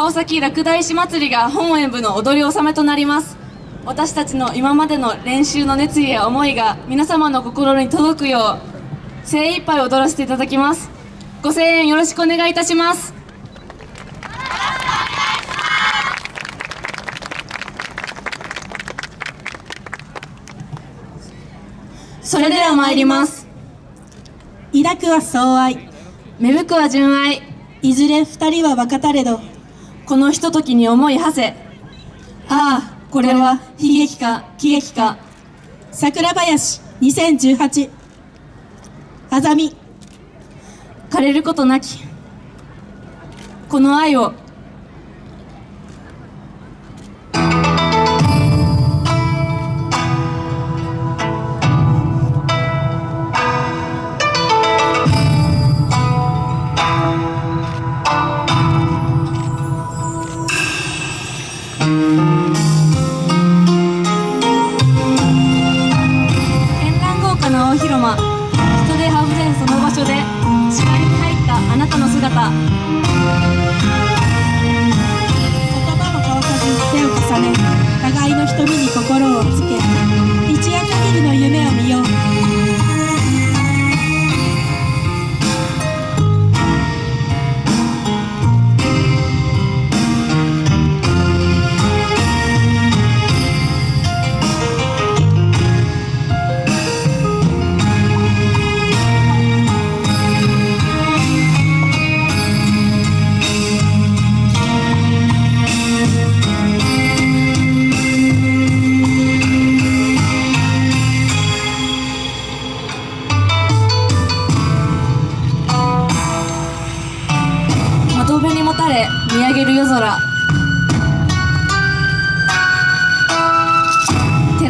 川崎落第市祭りが本演舞の踊り納めとなります。私たちの今までの練習の熱意や思いが皆様の心に届くよう精一杯踊らせていただきます。ご声援よろしくお願いいたします。それでは参ります。抱くは相愛。芽吹くは純愛。いずれ二人は分かたれどこのひとときに思い馳せ。ああこれは悲劇か喜劇か。桜林2018あざみ。枯れることなき。この愛を葉も交わさず手を重ね互いの瞳に心をつけ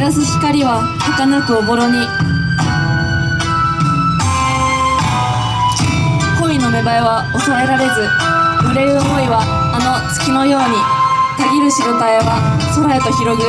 らす光は儚くおぼろに。恋の芽生えは抑えられず揺れる思いはあの月のようにたぎる白たえは空へと広ぐ。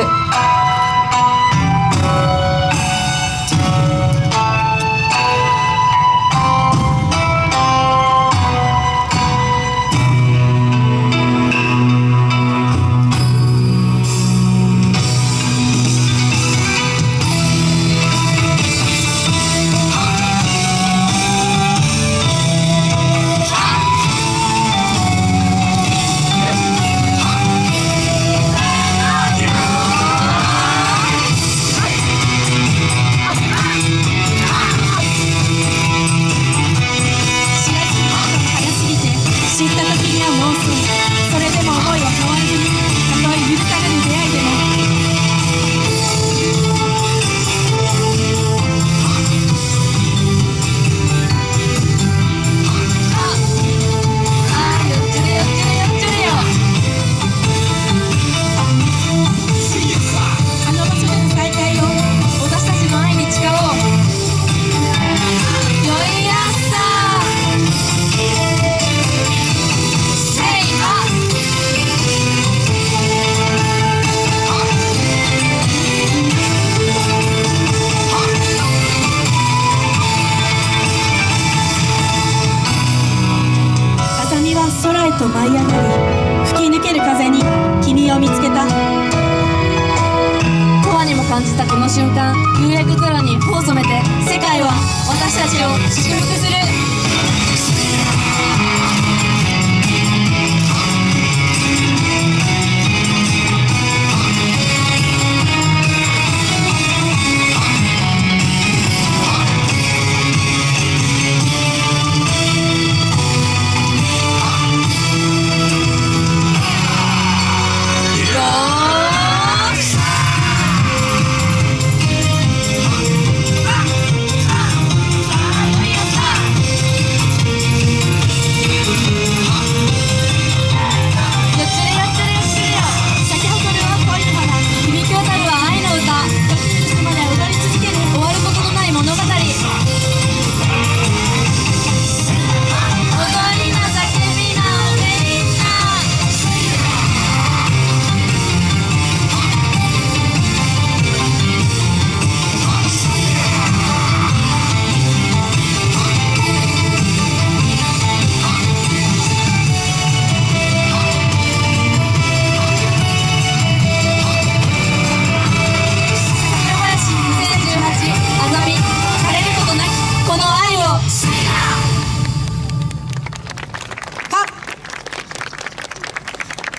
は空へと舞い上がり吹き抜ける風に君を見つけた。永遠にも感じたこの瞬間。夕焼け空に頬を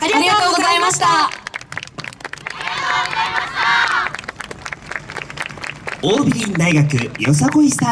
ありがとうございました。オービリン大学よさこいスター